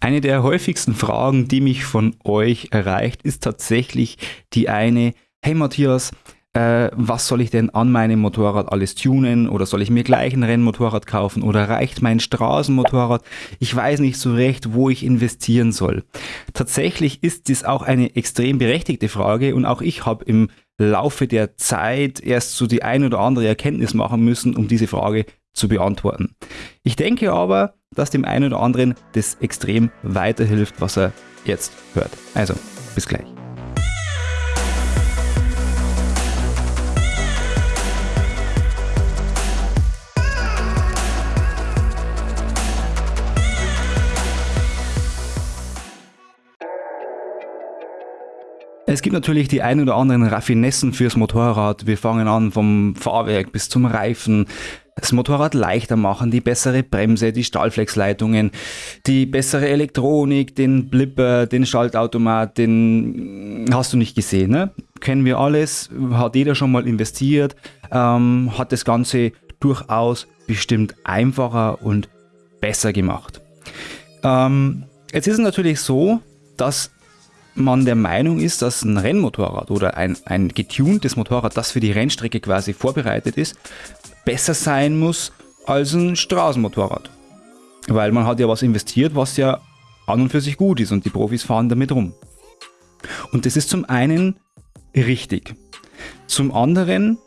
Eine der häufigsten Fragen, die mich von euch erreicht, ist tatsächlich die eine, hey Matthias, äh, was soll ich denn an meinem Motorrad alles tunen oder soll ich mir gleich ein Rennmotorrad kaufen oder reicht mein Straßenmotorrad? Ich weiß nicht so recht, wo ich investieren soll. Tatsächlich ist dies auch eine extrem berechtigte Frage und auch ich habe im Laufe der Zeit erst so die ein oder andere Erkenntnis machen müssen, um diese Frage zu beantworten. Ich denke aber, dass dem einen oder anderen das extrem weiterhilft, was er jetzt hört. Also, bis gleich. Es gibt natürlich die ein oder anderen Raffinessen fürs Motorrad. Wir fangen an vom Fahrwerk bis zum Reifen, das Motorrad leichter machen, die bessere Bremse, die Stahlflexleitungen, die bessere Elektronik, den Blipper, den Schaltautomat, den hast du nicht gesehen. Ne? Kennen wir alles, hat jeder schon mal investiert, ähm, hat das Ganze durchaus bestimmt einfacher und besser gemacht. Ähm, jetzt ist es natürlich so, dass man der Meinung ist, dass ein Rennmotorrad oder ein, ein getuntes Motorrad, das für die Rennstrecke quasi vorbereitet ist, besser sein muss als ein Straßenmotorrad. Weil man hat ja was investiert, was ja an und für sich gut ist und die Profis fahren damit rum. Und das ist zum einen richtig. Zum anderen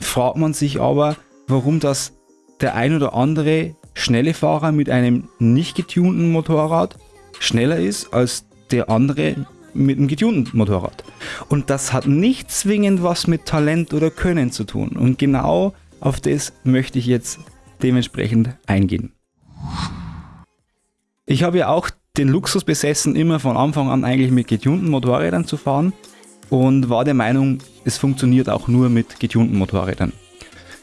fragt man sich aber, warum das der ein oder andere schnelle Fahrer mit einem nicht getunten Motorrad schneller ist als der andere mit einem getunten Motorrad. Und das hat nicht zwingend was mit Talent oder Können zu tun. Und genau auf das möchte ich jetzt dementsprechend eingehen. Ich habe ja auch den Luxus besessen, immer von Anfang an eigentlich mit getunten Motorrädern zu fahren und war der Meinung, es funktioniert auch nur mit getunten Motorrädern.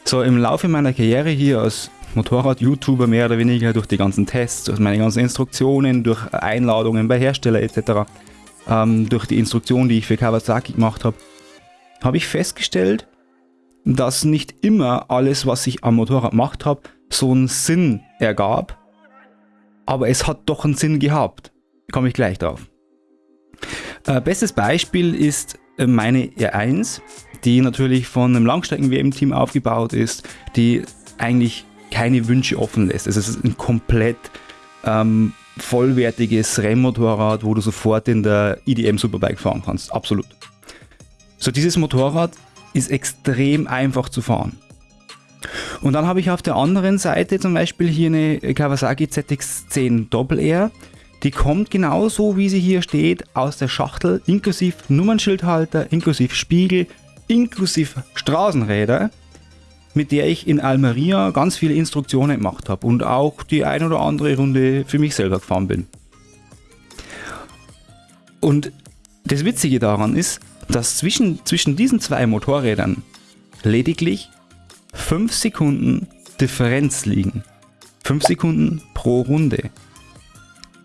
So, im Laufe meiner Karriere hier als Motorrad-YouTuber mehr oder weniger durch die ganzen Tests, durch meine ganzen Instruktionen, durch Einladungen bei Hersteller etc., ähm, durch die Instruktion, die ich für Kawasaki gemacht habe, habe ich festgestellt, dass nicht immer alles, was ich am Motorrad gemacht habe, so einen Sinn ergab. Aber es hat doch einen Sinn gehabt. Komme ich gleich drauf. Äh, bestes Beispiel ist äh, meine R1, die natürlich von einem Langstrecken-WM-Team aufgebaut ist, die eigentlich keine Wünsche offen lässt. Es ist ein komplett ähm, vollwertiges Rennmotorrad, wo du sofort in der IDM Superbike fahren kannst. Absolut. So, dieses Motorrad ist extrem einfach zu fahren. Und dann habe ich auf der anderen Seite zum Beispiel hier eine Kawasaki ZX10 Doppel R. Die kommt genauso wie sie hier steht aus der Schachtel, inklusive Nummernschildhalter, inklusive Spiegel, inklusive Straßenräder, mit der ich in Almeria ganz viele Instruktionen gemacht habe und auch die ein oder andere Runde für mich selber gefahren bin. Und das Witzige daran ist, dass zwischen, zwischen diesen zwei Motorrädern lediglich 5 Sekunden Differenz liegen. 5 Sekunden pro Runde.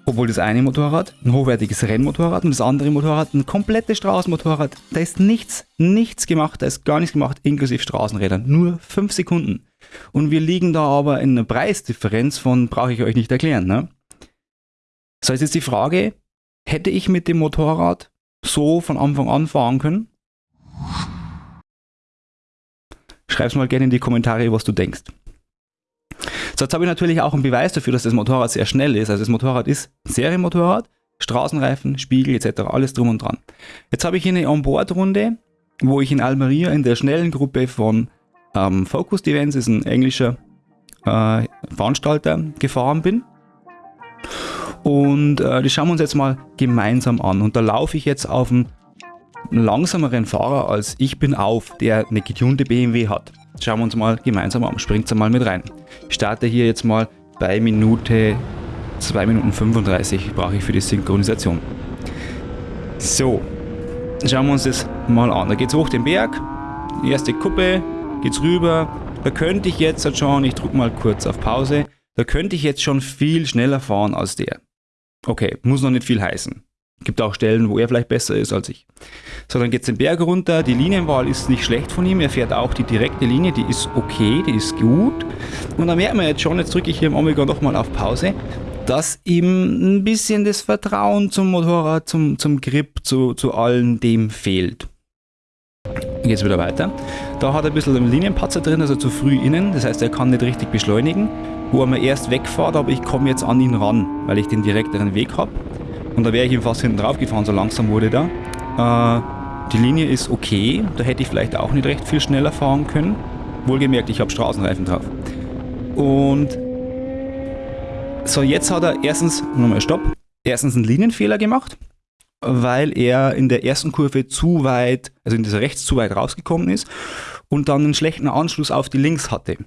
Obwohl das eine Motorrad ein hochwertiges Rennmotorrad und das andere Motorrad ein komplettes Straßenmotorrad. Da ist nichts, nichts gemacht, da ist gar nichts gemacht, inklusive Straßenrädern. Nur 5 Sekunden. Und wir liegen da aber in einer Preisdifferenz von, brauche ich euch nicht erklären. Ne? So, jetzt ist die Frage, hätte ich mit dem Motorrad so von Anfang an fahren können? Schreib's mal gerne in die Kommentare, was du denkst. So, jetzt habe ich natürlich auch einen Beweis dafür, dass das Motorrad sehr schnell ist. Also das Motorrad ist Serienmotorrad, Straßenreifen, Spiegel etc. alles drum und dran. Jetzt habe ich hier eine Onboard-Runde, wo ich in Almeria in der schnellen Gruppe von ähm, Focus Events, ist ein englischer äh, Veranstalter, gefahren bin. Und äh, das schauen wir uns jetzt mal gemeinsam an. Und da laufe ich jetzt auf einen langsameren Fahrer als ich bin auf, der eine getunte BMW hat. Schauen wir uns mal gemeinsam an. Springt mal mit rein. Ich starte hier jetzt mal bei Minute 2 Minuten 35 brauche ich für die Synchronisation. So, schauen wir uns das mal an. Da geht es hoch den Berg, die erste Kuppe, geht's rüber. Da könnte ich jetzt schon, ich drücke mal kurz auf Pause, da könnte ich jetzt schon viel schneller fahren als der. Okay, muss noch nicht viel heißen. Gibt auch Stellen, wo er vielleicht besser ist als ich. So, dann geht es den Berg runter. Die Linienwahl ist nicht schlecht von ihm. Er fährt auch die direkte Linie, die ist okay, die ist gut. Und dann merkt man jetzt schon, jetzt drücke ich hier im Omega nochmal auf Pause. dass ihm ein bisschen das Vertrauen zum Motorrad, zum, zum Grip, zu, zu allem dem fehlt. Geht es wieder weiter. Da hat er ein bisschen einen Linienpatzer drin, also zu früh innen, das heißt er kann nicht richtig beschleunigen. Wo er mir erst wegfährt, aber ich komme jetzt an ihn ran, weil ich den direkteren Weg habe. Und da wäre ich ihm fast hinten drauf gefahren, so langsam wurde da. Äh, die Linie ist okay, da hätte ich vielleicht auch nicht recht viel schneller fahren können. Wohlgemerkt, ich habe Straßenreifen drauf. Und so, jetzt hat er erstens, nochmal Stopp, erstens einen Linienfehler gemacht, weil er in der ersten Kurve zu weit, also in dieser rechts zu weit rausgekommen ist und dann einen schlechten Anschluss auf die links hatte.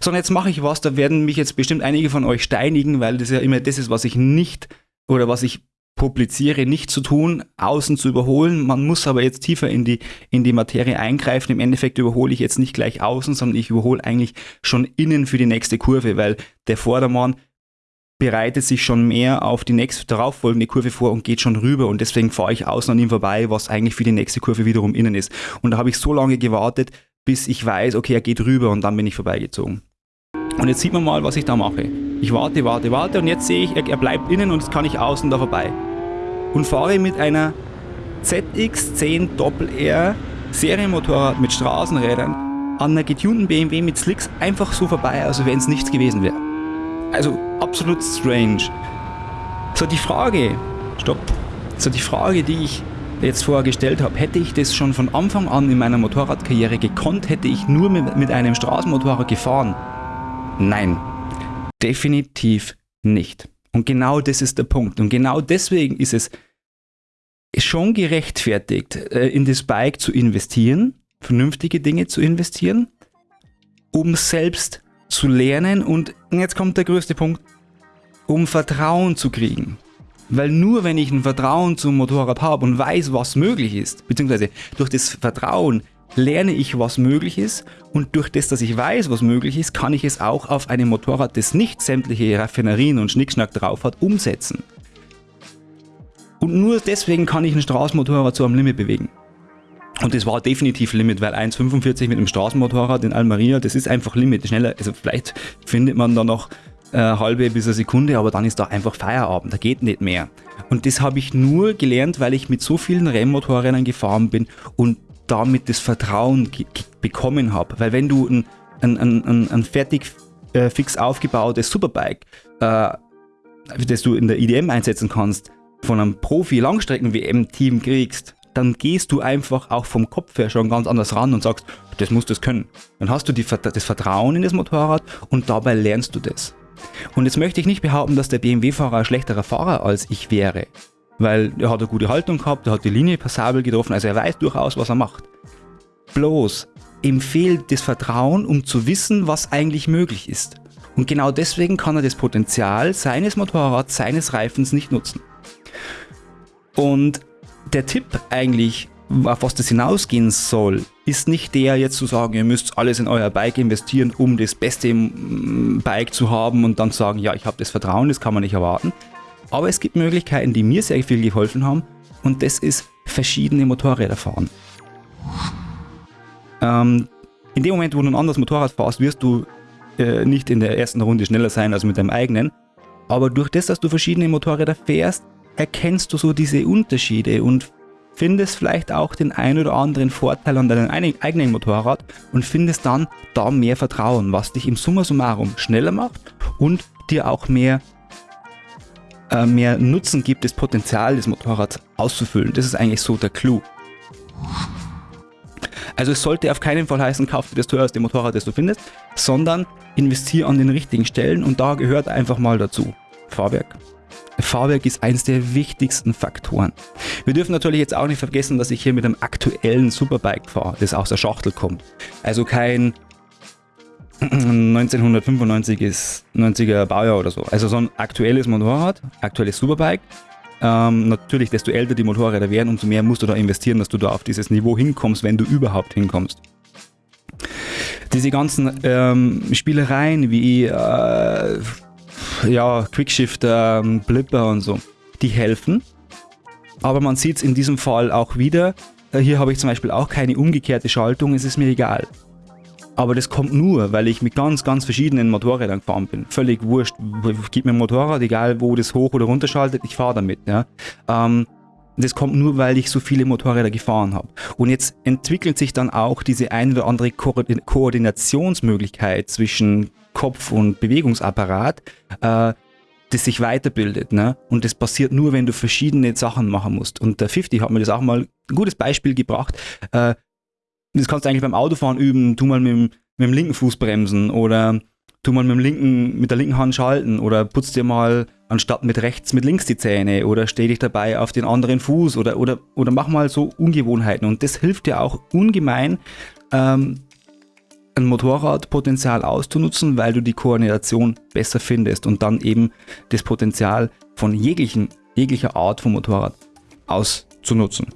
So, und jetzt mache ich was, da werden mich jetzt bestimmt einige von euch steinigen, weil das ja immer das ist, was ich nicht oder was ich publiziere, nicht zu tun, außen zu überholen. Man muss aber jetzt tiefer in die, in die Materie eingreifen. Im Endeffekt überhole ich jetzt nicht gleich außen, sondern ich überhole eigentlich schon innen für die nächste Kurve, weil der Vordermann bereitet sich schon mehr auf die nächste darauffolgende Kurve vor und geht schon rüber und deswegen fahre ich außen an ihm vorbei, was eigentlich für die nächste Kurve wiederum innen ist. Und da habe ich so lange gewartet, bis ich weiß, okay, er geht rüber und dann bin ich vorbeigezogen. Und jetzt sieht man mal, was ich da mache. Ich warte, warte, warte und jetzt sehe ich, er, bleibt innen und jetzt kann ich außen da vorbei. Und fahre mit einer ZX10 R Serienmotorrad mit Straßenrädern an einer getunten BMW mit Slicks einfach so vorbei, als wenn es nichts gewesen wäre. Also absolut strange. So die Frage, stopp, so die Frage, die ich jetzt vorher gestellt habe, hätte ich das schon von Anfang an in meiner Motorradkarriere gekonnt, hätte ich nur mit, mit einem Straßenmotorrad gefahren, Nein, definitiv nicht. Und genau das ist der Punkt. Und genau deswegen ist es schon gerechtfertigt, äh, in das Bike zu investieren, vernünftige Dinge zu investieren, um selbst zu lernen und jetzt kommt der größte Punkt, um Vertrauen zu kriegen. Weil nur wenn ich ein Vertrauen zum Motorrad habe und weiß, was möglich ist, beziehungsweise durch das Vertrauen lerne ich, was möglich ist und durch das, dass ich weiß, was möglich ist, kann ich es auch auf einem Motorrad, das nicht sämtliche Raffinerien und Schnickschnack drauf hat, umsetzen. Und nur deswegen kann ich ein Straßenmotorrad zu einem Limit bewegen. Und das war definitiv Limit, weil 1,45 mit einem Straßenmotorrad in Almeria, das ist einfach Limit. Schneller, also vielleicht findet man da noch äh, halbe bis eine Sekunde, aber dann ist da einfach Feierabend, da geht nicht mehr. Und das habe ich nur gelernt, weil ich mit so vielen Rennmotorrädern gefahren bin und damit das Vertrauen bekommen habe. Weil wenn du ein, ein, ein, ein fertig äh, fix aufgebautes Superbike, äh, das du in der IDM einsetzen kannst, von einem Profi-Langstrecken-WM-Team kriegst, dann gehst du einfach auch vom Kopf her schon ganz anders ran und sagst, das muss das können. Dann hast du die, das Vertrauen in das Motorrad und dabei lernst du das. Und jetzt möchte ich nicht behaupten, dass der BMW-Fahrer ein schlechterer Fahrer als ich wäre weil er hat eine gute Haltung gehabt, er hat die Linie passabel getroffen, also er weiß durchaus, was er macht. Bloß, ihm fehlt das Vertrauen, um zu wissen, was eigentlich möglich ist. Und genau deswegen kann er das Potenzial seines Motorrads, seines Reifens nicht nutzen. Und der Tipp eigentlich, auf was das hinausgehen soll, ist nicht der jetzt zu sagen, ihr müsst alles in euer Bike investieren, um das beste Bike zu haben und dann sagen, ja, ich habe das Vertrauen, das kann man nicht erwarten, aber es gibt Möglichkeiten, die mir sehr viel geholfen haben und das ist verschiedene Motorräder fahren. Ähm, in dem Moment, wo du ein anderes Motorrad fährst, wirst du äh, nicht in der ersten Runde schneller sein als mit deinem eigenen. Aber durch das, dass du verschiedene Motorräder fährst, erkennst du so diese Unterschiede und findest vielleicht auch den ein oder anderen Vorteil an deinem eigenen Motorrad und findest dann da mehr Vertrauen, was dich im Summa summarum schneller macht und dir auch mehr äh, mehr Nutzen gibt, das Potenzial des Motorrads auszufüllen. Das ist eigentlich so der Clou. Also es sollte auf keinen Fall heißen, kauf dir das teuerste Motorrad, das du findest, sondern investiere an den richtigen Stellen und da gehört einfach mal dazu Fahrwerk. Fahrwerk ist eines der wichtigsten Faktoren. Wir dürfen natürlich jetzt auch nicht vergessen, dass ich hier mit einem aktuellen Superbike fahre, das aus der Schachtel kommt. Also kein 1995 ist 90er Baujahr oder so. Also so ein aktuelles Motorrad, aktuelles Superbike. Ähm, natürlich, desto älter die Motorräder werden, umso mehr musst du da investieren, dass du da auf dieses Niveau hinkommst, wenn du überhaupt hinkommst. Diese ganzen ähm, Spielereien wie äh, ja, Quickshifter, Blipper und so, die helfen. Aber man sieht es in diesem Fall auch wieder. Hier habe ich zum Beispiel auch keine umgekehrte Schaltung, es ist mir egal. Aber das kommt nur, weil ich mit ganz, ganz verschiedenen Motorrädern gefahren bin. Völlig wurscht. Gib mir ein Motorrad, egal wo das hoch oder runter schaltet, ich fahre damit. Ja. Ähm, das kommt nur, weil ich so viele Motorräder gefahren habe. Und jetzt entwickelt sich dann auch diese ein oder andere Ko Koordinationsmöglichkeit zwischen Kopf und Bewegungsapparat, äh, das sich weiterbildet. Ne? Und das passiert nur, wenn du verschiedene Sachen machen musst. Und der 50 hat mir das auch mal ein gutes Beispiel gebracht. Äh, das kannst du eigentlich beim Autofahren üben. Tu mal mit dem, mit dem linken Fuß bremsen oder tu mal mit, dem linken, mit der linken Hand schalten oder putz dir mal anstatt mit rechts mit links die Zähne oder steh dich dabei auf den anderen Fuß oder, oder, oder mach mal so Ungewohnheiten. Und das hilft dir auch ungemein, ähm, ein Motorradpotenzial auszunutzen, weil du die Koordination besser findest und dann eben das Potenzial von jeglichen, jeglicher Art von Motorrad auszunutzen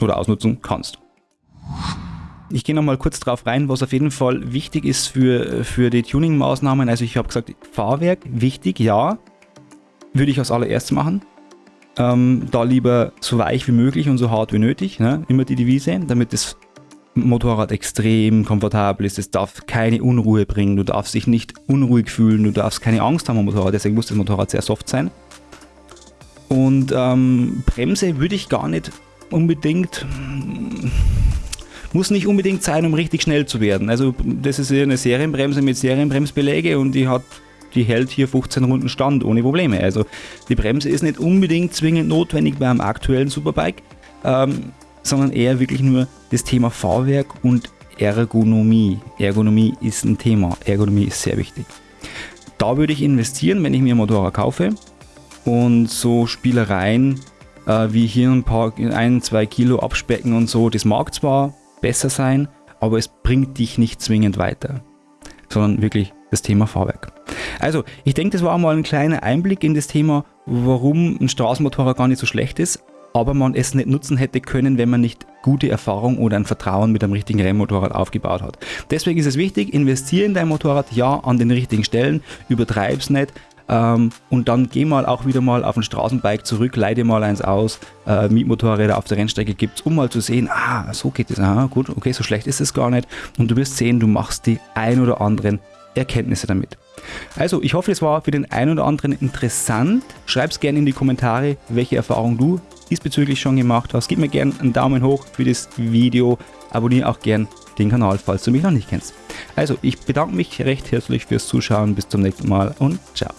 oder ausnutzen kannst. Ich gehe nochmal kurz drauf rein, was auf jeden Fall wichtig ist für, für die Tuning-Maßnahmen. Also ich habe gesagt, Fahrwerk, wichtig, ja, würde ich als allererstes machen. Ähm, da lieber so weich wie möglich und so hart wie nötig, ne? immer die Devise, damit das Motorrad extrem komfortabel ist. Es darf keine Unruhe bringen, du darfst dich nicht unruhig fühlen, du darfst keine Angst haben am Motorrad, deswegen muss das Motorrad sehr soft sein. Und ähm, Bremse würde ich gar nicht unbedingt, muss nicht unbedingt sein, um richtig schnell zu werden. Also das ist eine Serienbremse mit Serienbremsbeläge und die hat die hält hier 15 Runden Stand ohne Probleme. Also die Bremse ist nicht unbedingt zwingend notwendig beim aktuellen Superbike. Ähm, sondern eher wirklich nur das Thema Fahrwerk und Ergonomie. Ergonomie ist ein Thema. Ergonomie ist sehr wichtig. Da würde ich investieren, wenn ich mir ein Motorrad kaufe. Und so Spielereien äh, wie hier ein paar, ein, zwei Kilo abspecken und so, das mag zwar besser sein, aber es bringt dich nicht zwingend weiter, sondern wirklich das Thema Fahrwerk. Also, ich denke, das war mal ein kleiner Einblick in das Thema, warum ein Straßenmotorrad gar nicht so schlecht ist, aber man es nicht nutzen hätte können, wenn man nicht gute Erfahrung oder ein Vertrauen mit einem richtigen Rennmotorrad aufgebaut hat. Deswegen ist es wichtig, investiere in dein Motorrad, ja, an den richtigen Stellen, übertreib's nicht, ähm, und dann geh mal auch wieder mal auf ein Straßenbike zurück, leide mal eins aus, äh, Mietmotorräder auf der Rennstrecke gibt es, um mal zu sehen, ah, so geht es, ah, gut, okay, so schlecht ist es gar nicht. Und du wirst sehen, du machst die ein oder anderen Erkenntnisse damit. Also, ich hoffe, es war für den einen oder anderen interessant. Schreib es gerne in die Kommentare, welche Erfahrung du diesbezüglich schon gemacht hast. Gib mir gerne einen Daumen hoch für das Video. Abonniere auch gerne den Kanal, falls du mich noch nicht kennst. Also, ich bedanke mich recht herzlich fürs Zuschauen. Bis zum nächsten Mal und ciao.